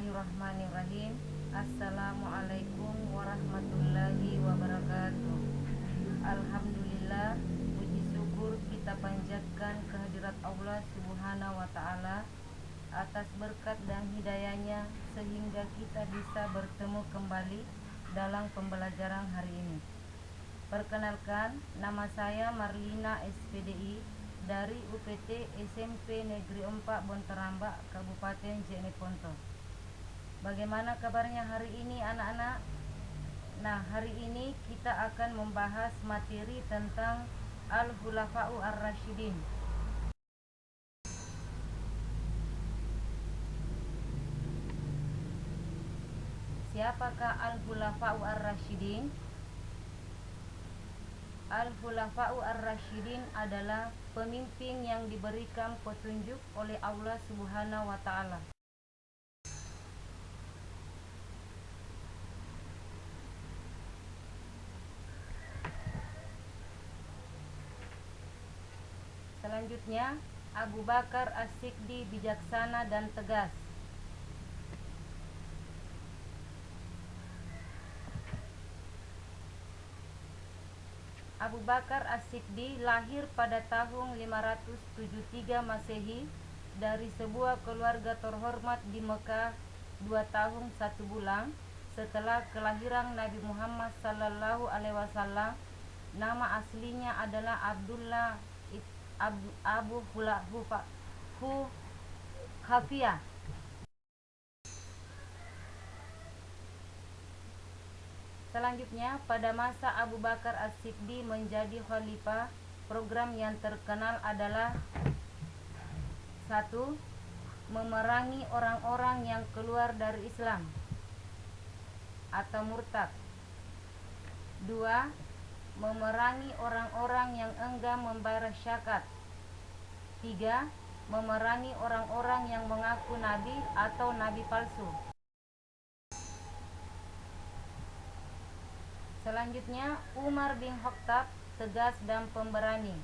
Bismillahirrahmanirrahim. Assalamualaikum warahmatullahi wabarakatuh. Alhamdulillah Puji syukur kita panjatkan kehadirat Allah subhanahu wa ta'ala Atas berkat dan hidayahnya Sehingga kita bisa bertemu kembali Dalam pembelajaran hari ini. Perkenalkan, nama saya Marlina SPDI dari UPT SMP Negeri 4 Bonterambak, Kabupaten Jeneponto. Bagaimana kabarnya hari ini anak-anak? Nah, hari ini kita akan membahas materi tentang Al-Hulafa'u Ar-Rashidin. Siapakah Al-Hulafa'u Ar-Rashidin? Al-Hulafa'u Ar-Rashidin adalah pemimpin yang diberikan petunjuk oleh Allah Subhanahu wa taala. Selanjutnya, Abu Bakar As-Siddi bijaksana dan tegas. Abu Bakar As-Siddi lahir pada tahun 573 Masehi dari sebuah keluarga terhormat di Mekah dua tahun satu bulan setelah kelahiran Nabi Muhammad sallallahu alaihi wasallam. Nama aslinya adalah Abdullah Abu Hu Khafiyah Selanjutnya, pada masa Abu Bakar As-Siddi menjadi khalifah, program yang terkenal adalah satu, memerangi orang-orang yang keluar dari Islam atau murtad. Dua, memerangi orang-orang yang enggan membayar syakat. Tiga, memerangi orang-orang yang mengaku nabi atau nabi palsu. Selanjutnya, Umar bin Khattab tegas dan pemberani.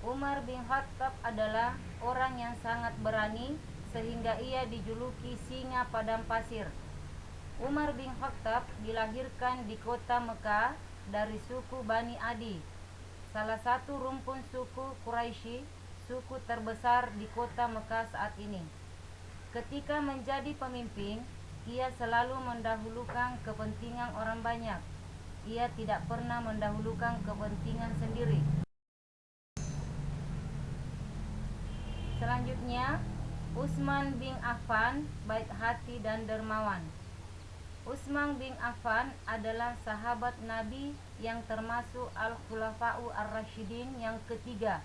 Umar bin Khattab adalah orang yang sangat berani sehingga ia dijuluki singa padang pasir. Umar bin Khattab dilahirkan di kota Mekah dari suku Bani Adi, salah satu rumpun suku Quraisy, suku terbesar di kota Mekah saat ini. Ketika menjadi pemimpin, ia selalu mendahulukan kepentingan orang banyak ia tidak pernah mendahulukan kepentingan sendiri. Selanjutnya, Utsman bin Affan baik hati dan dermawan. Utsman bin Affan adalah sahabat Nabi yang termasuk Al-Khulafa'u Ar-Rasyidin yang ketiga.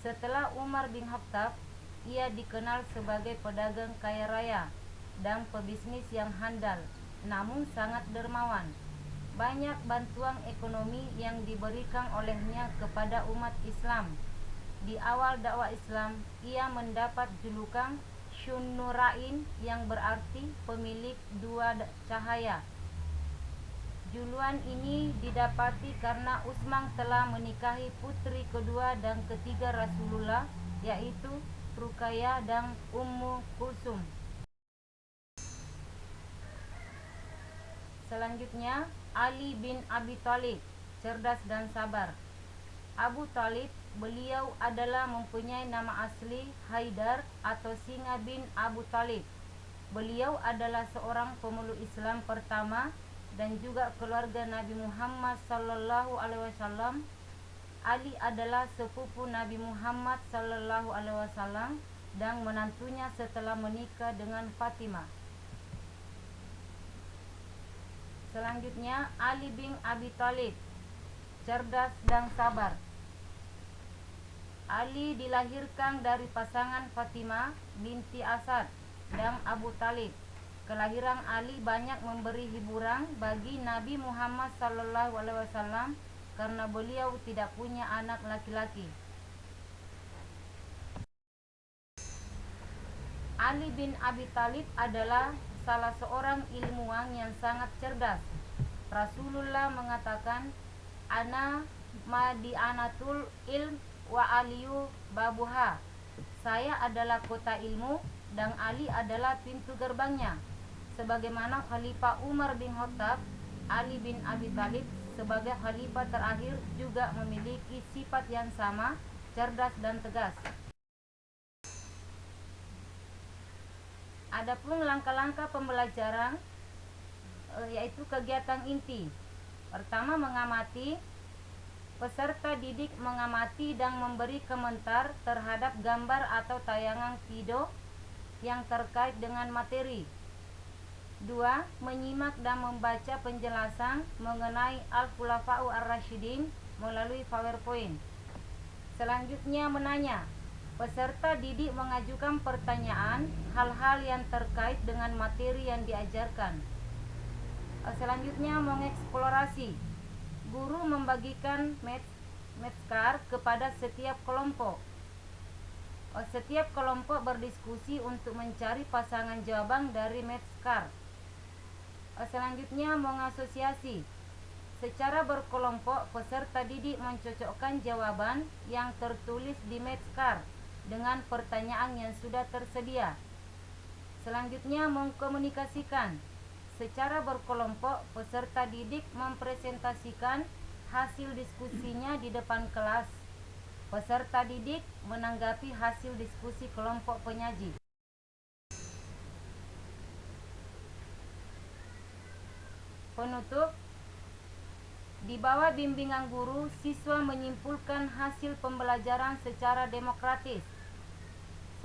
Setelah Umar bin Khattab, ia dikenal sebagai pedagang kaya raya dan pebisnis yang handal, namun sangat dermawan banyak bantuan ekonomi yang diberikan olehnya kepada umat Islam. Di awal dakwah Islam, ia mendapat julukan Syunnurain yang berarti pemilik dua cahaya. Juluan ini didapati karena Utsman telah menikahi putri kedua dan ketiga Rasulullah yaitu Rukaya dan Ummu Kulsum. Selanjutnya, Ali bin Abi Thalib, cerdas dan sabar. Abu Talib, beliau adalah mempunyai nama asli Haidar atau Singa bin Abu Talib. Beliau adalah seorang pemeluk Islam pertama dan juga keluarga Nabi Muhammad sallallahu alaihi wasallam. Ali adalah sepupu Nabi Muhammad sallallahu alaihi wasallam dan menantunya setelah menikah dengan Fatimah. Selanjutnya Ali bin Abi Thalib cerdas dan sabar. Ali dilahirkan dari pasangan Fatimah binti Asad dan Abu Talib. Kelahiran Ali banyak memberi hiburan bagi Nabi Muhammad sallallahu alaihi wasallam karena beliau tidak punya anak laki-laki. Ali bin Abi Talib adalah salah seorang ilmuwan yang sangat cerdas. Rasulullah mengatakan, "Ana madianatul ilm wa aliyu babuha." Saya adalah kota ilmu dan Ali adalah pintu gerbangnya. Sebagaimana Khalifah Umar bin Khattab, Ali bin Abi Thalib sebagai khalifah terakhir juga memiliki sifat yang sama, cerdas dan tegas. Adapun langkah-langkah pembelajaran eh, yaitu kegiatan inti. Pertama mengamati Peserta didik mengamati dan memberi komentar terhadap gambar atau tayangan video yang terkait dengan materi. 2. Menyimak dan membaca penjelasan mengenai Al-Khulafa'u Ar-Rasyidin melalui PowerPoint. Selanjutnya menanya. Peserta didik mengajukan pertanyaan hal-hal yang terkait dengan materi yang diajarkan. Selanjutnya mengeksplorasi guru membagikan card kepada setiap kelompok. Oh, setiap kelompok berdiskusi untuk mencari pasangan jawaban dari card. Oh, selanjutnya mengasosiasi. Secara berkelompok, peserta didik mencocokkan jawaban yang tertulis di card dengan pertanyaan yang sudah tersedia. Selanjutnya mengkomunikasikan Secara berkelompok, peserta didik mempresentasikan hasil diskusinya di depan kelas. Peserta didik menanggapi hasil diskusi kelompok penyaji. Penutup Di bawah bimbingan guru, siswa menyimpulkan hasil pembelajaran secara demokratis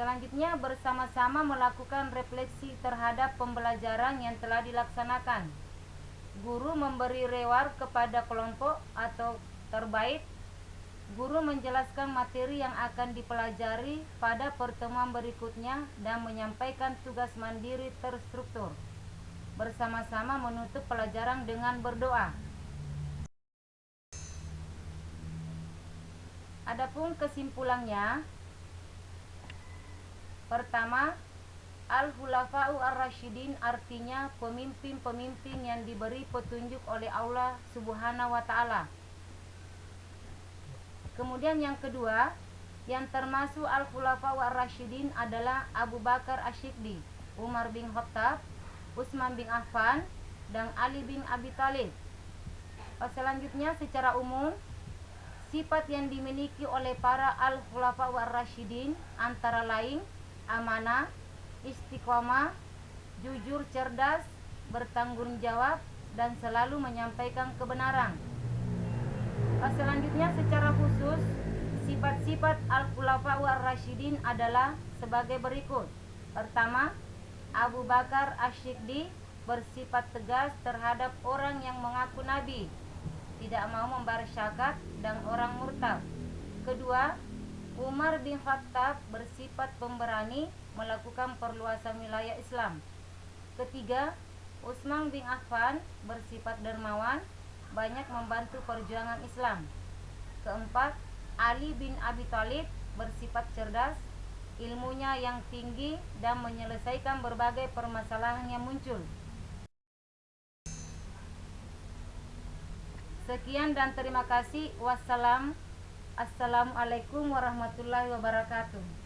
Selanjutnya bersama-sama melakukan refleksi terhadap pembelajaran yang telah dilaksanakan. Guru memberi reward kepada kelompok atau terbaik. Guru menjelaskan materi yang akan dipelajari pada pertemuan berikutnya dan menyampaikan tugas mandiri terstruktur. Bersama-sama menutup pelajaran dengan berdoa. Adapun kesimpulannya, Pertama, Al-Hulafa'u Ar-Rasyidin artinya pemimpin-pemimpin yang diberi petunjuk oleh Allah Subhanahu wa taala. Kemudian yang kedua, yang termasuk Al-Hulafa'u Ar-Rasyidin adalah Abu Bakar Asyikdi, Umar bin Khattab, Utsman bin Affan, dan Ali bin Abi Thalib. Selanjutnya secara umum sifat yang dimiliki oleh para Al-Hulafa'u Ar-Rasyidin antara lain amanah, istiqomah, jujur cerdas, bertanggung jawab, dan selalu menyampaikan kebenaran. Selanjutnya secara khusus, sifat-sifat Al-Khulafa'u Ar-Rasyidin adalah sebagai berikut. Pertama, Abu Bakar Asyikdi bersifat tegas terhadap orang yang mengaku nabi, tidak mau membayar syakat dan orang murtad. Kedua, Umar bin Khattab bersifat pemberani melakukan perluasan wilayah Islam. Ketiga, Utsman bin Affan bersifat dermawan, banyak membantu perjuangan Islam. Keempat, Ali bin Abi Thalib bersifat cerdas, ilmunya yang tinggi dan menyelesaikan berbagai permasalahan yang muncul. Sekian dan terima kasih. Wassalam. Assalamualaikum warahmatullahi wabarakatuh